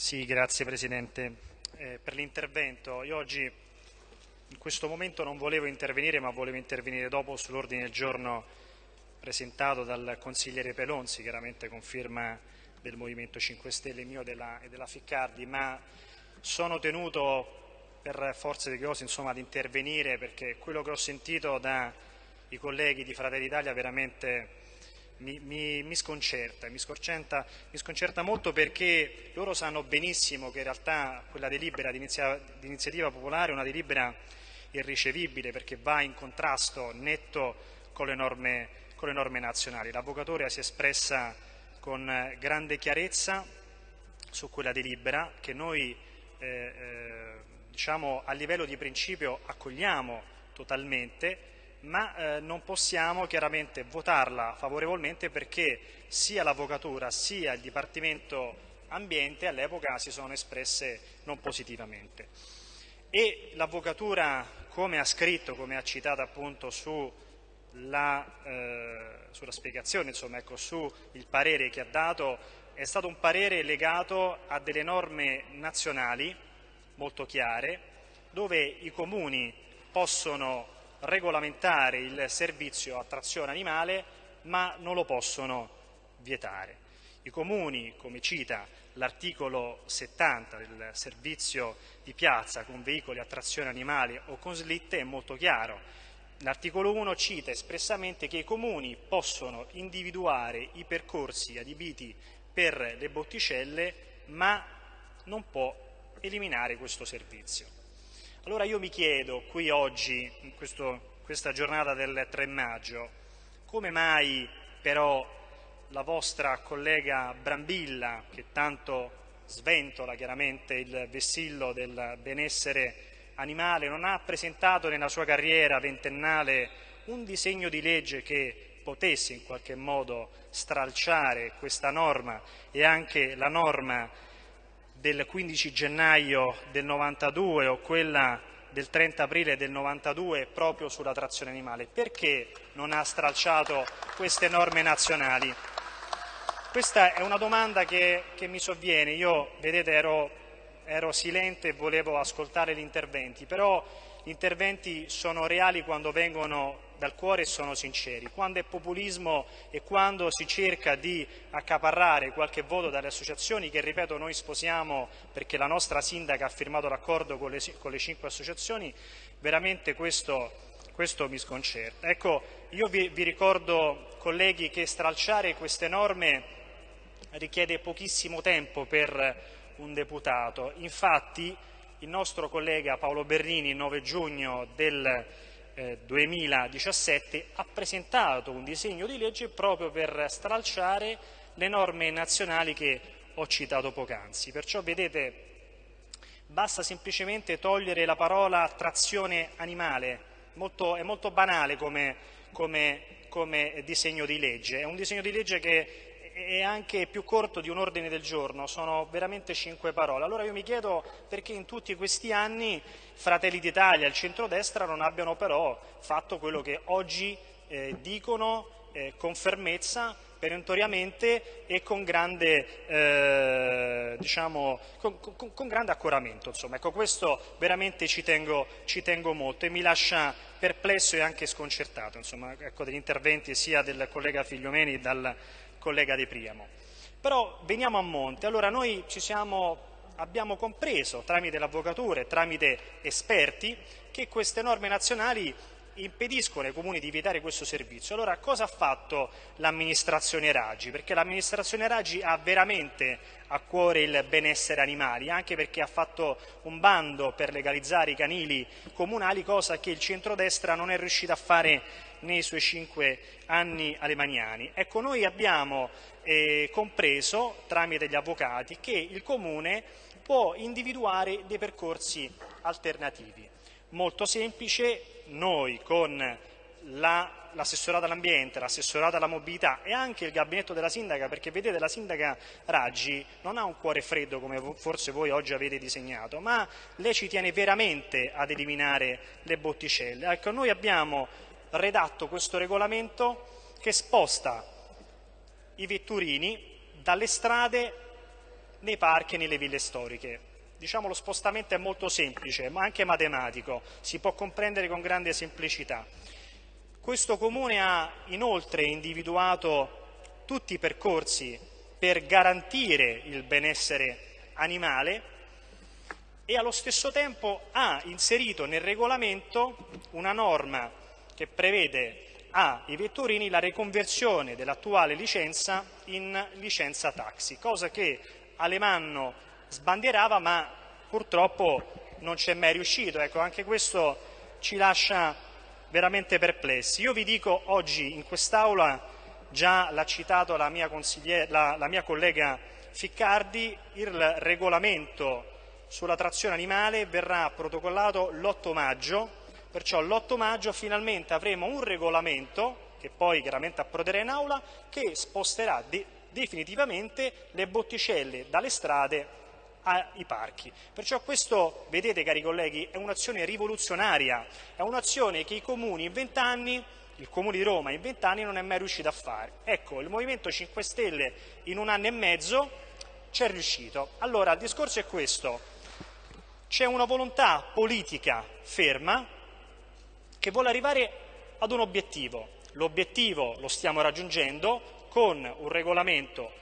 Sì, grazie Presidente eh, per l'intervento. Io oggi in questo momento non volevo intervenire, ma volevo intervenire dopo sull'ordine del giorno presentato dal consigliere Pelonzi, chiaramente con firma del Movimento 5 Stelle mio della, e della Ficcardi, ma sono tenuto per forza di cose insomma, ad intervenire perché quello che ho sentito dai colleghi di Fratelli d'Italia veramente mi, mi, mi, sconcerta, mi, sconcerta, mi, sconcerta, molto perché loro sanno benissimo che in realtà quella delibera di, inizia, di iniziativa popolare è una delibera irricevibile perché va in contrasto netto con le norme, con le norme nazionali. L'Avvocatoria si è espressa con grande chiarezza su quella delibera che noi eh, eh, diciamo, a livello di principio accogliamo totalmente ma eh, non possiamo chiaramente votarla favorevolmente perché sia l'Avvocatura sia il Dipartimento Ambiente all'epoca si sono espresse non positivamente. E l'Avvocatura, come ha scritto, come ha citato appunto sulla, eh, sulla spiegazione, insomma, ecco, sul parere che ha dato, è stato un parere legato a delle norme nazionali molto chiare, dove i comuni possono regolamentare il servizio a trazione animale ma non lo possono vietare. I comuni, come cita l'articolo 70 del servizio di piazza con veicoli a trazione animale o con slitte, è molto chiaro. L'articolo 1 cita espressamente che i comuni possono individuare i percorsi adibiti per le botticelle ma non può eliminare questo servizio. Allora io mi chiedo qui oggi, in questo, questa giornata del 3 maggio, come mai però la vostra collega Brambilla, che tanto sventola chiaramente il vessillo del benessere animale, non ha presentato nella sua carriera ventennale un disegno di legge che potesse in qualche modo stralciare questa norma e anche la norma del 15 gennaio del 92 o quella del 30 aprile del 92 proprio sulla trazione animale. Perché non ha stralciato queste norme nazionali? Questa è una domanda che, che mi sovviene. Io, vedete, ero, ero silente e volevo ascoltare gli interventi, però gli interventi sono reali quando vengono dal cuore e sono sinceri. Quando è populismo e quando si cerca di accaparrare qualche voto dalle associazioni che, ripeto, noi sposiamo perché la nostra sindaca ha firmato l'accordo con, con le, cinque associazioni, veramente questo, questo mi sconcerta. Ecco, io vi, vi ricordo, colleghi, che stralciare queste norme richiede pochissimo tempo per un deputato. Infatti il nostro collega Paolo Bernini il 9 giugno del 2017 eh, ha presentato un disegno di legge proprio per stralciare le norme nazionali che ho citato poc'anzi. Perciò vedete basta semplicemente togliere la parola trazione animale, molto, è molto banale come, come, come disegno di legge, è un disegno di legge che è anche più corto di un ordine del giorno, sono veramente cinque parole. Allora io mi chiedo perché in tutti questi anni Fratelli d'Italia e il centrodestra non abbiano però fatto quello che oggi eh, dicono eh, con fermezza, perentoriamente e con grande, eh, diciamo, con, con, con grande accoramento. Ecco, questo veramente ci tengo, ci tengo, molto e mi lascia perplesso e anche sconcertato insomma, ecco, degli interventi sia del collega Figliomeni dal collega De Priamo. Però veniamo a monte, allora noi siamo, abbiamo compreso tramite l'avvocatura e tramite esperti che queste norme nazionali impediscono ai comuni di vietare questo servizio. Allora cosa ha fatto l'amministrazione Raggi? Perché l'amministrazione Raggi ha veramente a cuore il benessere animali, anche perché ha fatto un bando per legalizzare i canili comunali, cosa che il centrodestra non è riuscito a fare nei suoi cinque anni alemaniani. Ecco, noi abbiamo eh, compreso, tramite gli avvocati, che il Comune può individuare dei percorsi alternativi. Molto semplice, noi con l'assessorato la, all'ambiente, l'assessorato alla mobilità e anche il gabinetto della sindaca, perché vedete la sindaca Raggi non ha un cuore freddo come forse voi oggi avete disegnato, ma lei ci tiene veramente ad eliminare le botticelle. Ecco, noi abbiamo redatto questo regolamento che sposta i vetturini dalle strade nei parchi e nelle ville storiche. Diciamo lo spostamento è molto semplice, ma anche matematico, si può comprendere con grande semplicità. Questo comune ha inoltre individuato tutti i percorsi per garantire il benessere animale e allo stesso tempo ha inserito nel regolamento una norma che prevede ai vetturini la riconversione dell'attuale licenza in licenza taxi, cosa che Alemanno sbandierava ma purtroppo non c'è mai riuscito. Ecco, anche questo ci lascia veramente perplessi. Io vi dico oggi in quest'Aula, già l'ha citato la mia, la, la mia collega Ficcardi, il regolamento sulla trazione animale verrà protocollato l'8 maggio, perciò l'8 maggio finalmente avremo un regolamento, che poi chiaramente approderà in aula, che sposterà de definitivamente le botticelle dalle strade ai parchi. Perciò questo, vedete cari colleghi, è un'azione rivoluzionaria, è un'azione che i comuni in vent'anni il Comune di Roma in vent'anni non è mai riuscito a fare. Ecco, il Movimento 5 Stelle in un anno e mezzo ci è riuscito. Allora, il discorso è questo. C'è una volontà politica ferma che vuole arrivare ad un obiettivo. L'obiettivo lo stiamo raggiungendo con un regolamento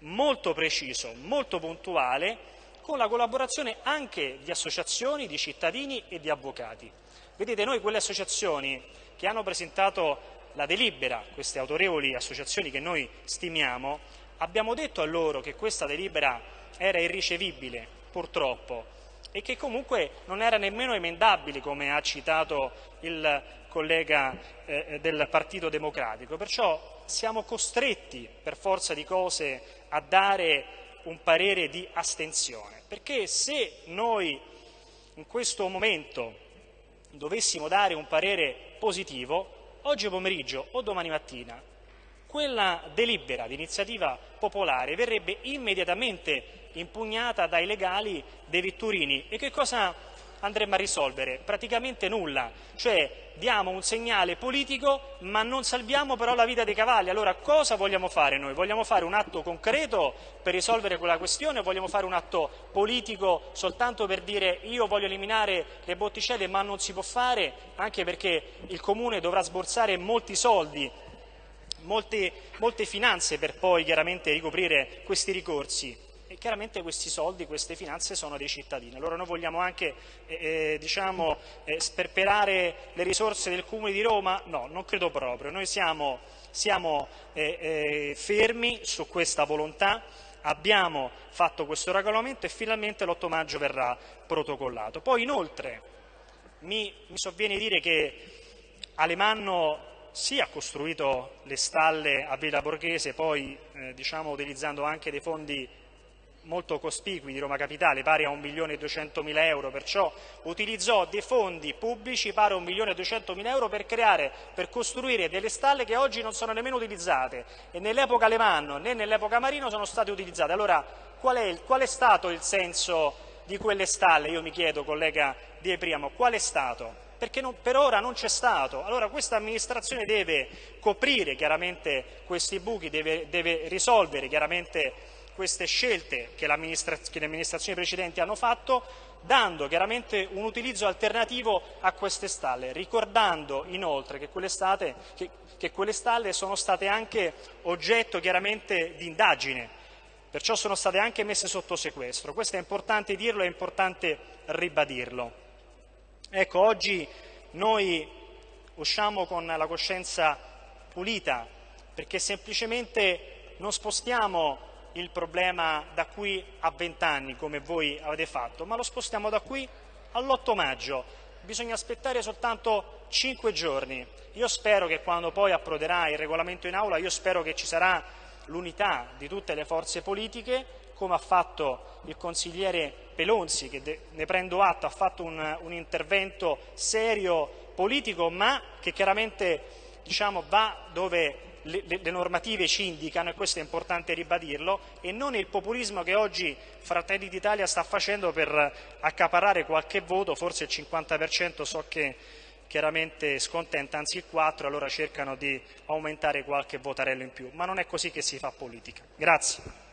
molto preciso, molto puntuale, con la collaborazione anche di associazioni, di cittadini e di avvocati. Vedete, noi quelle associazioni che hanno presentato la delibera, queste autorevoli associazioni che noi stimiamo, abbiamo detto a loro che questa delibera era irricevibile, purtroppo, e che comunque non era nemmeno emendabile, come ha citato il collega eh, del Partito Democratico. Perciò siamo costretti, per forza di cose, a dare un parere di astensione, perché se noi in questo momento dovessimo dare un parere positivo, oggi pomeriggio o domani mattina quella delibera di iniziativa popolare verrebbe immediatamente impugnata dai legali dei vetturini. E che cosa andremo a risolvere? Praticamente nulla, cioè diamo un segnale politico ma non salviamo però la vita dei cavalli. Allora cosa vogliamo fare noi? Vogliamo fare un atto concreto per risolvere quella questione o vogliamo fare un atto politico soltanto per dire io voglio eliminare le botticelle ma non si può fare anche perché il Comune dovrà sborsare molti soldi molte, molte finanze per poi chiaramente ricoprire questi ricorsi chiaramente questi soldi, queste finanze sono dei cittadini. Allora noi vogliamo anche eh, eh, diciamo, eh, sperperare le risorse del Comune di Roma? No, non credo proprio. Noi siamo, siamo eh, eh, fermi su questa volontà, abbiamo fatto questo regolamento e finalmente l'8 maggio verrà protocollato. Poi inoltre mi, mi sovviene dire che Alemanno sì ha costruito le stalle a Villa Borghese, poi eh, diciamo, utilizzando anche dei fondi molto cospicui di Roma Capitale, pari a 1.200.000 euro, perciò utilizzò dei fondi pubblici pari a 1.200.000 euro per creare, per costruire delle stalle che oggi non sono nemmeno utilizzate e nell'epoca Alemanno né nell'epoca Marino sono state utilizzate. Allora qual è, qual è stato il senso di quelle stalle? Io mi chiedo, collega Di Priamo, qual è stato? perché non, per ora non c'è stato. Allora questa amministrazione deve coprire chiaramente questi buchi, deve, deve risolvere chiaramente queste scelte che, che le amministrazioni precedenti hanno fatto, dando chiaramente un utilizzo alternativo a queste stalle, ricordando inoltre che quelle, state, che, che quelle stalle sono state anche oggetto chiaramente di indagine, perciò sono state anche messe sotto sequestro. Questo è importante dirlo, è importante ribadirlo. Ecco, oggi noi usciamo con la coscienza pulita perché semplicemente non spostiamo il problema da qui a vent'anni come voi avete fatto, ma lo spostiamo da qui all'8 maggio. Bisogna aspettare soltanto cinque giorni. Io spero che quando poi approderà il regolamento in aula, io spero che ci sarà l'unità di tutte le forze politiche, come ha fatto il consigliere Pelonzi, che ne prendo atto, ha fatto un, un intervento serio politico, ma che chiaramente diciamo, va dove le, le, normative ci indicano, e questo è importante ribadirlo, e non il populismo che oggi Fratelli d'Italia sta facendo per accaparare qualche voto, forse il 50% so che chiaramente scontenta, anzi il 4, allora cercano di aumentare qualche votarello in più, ma non è così che si fa politica. Grazie.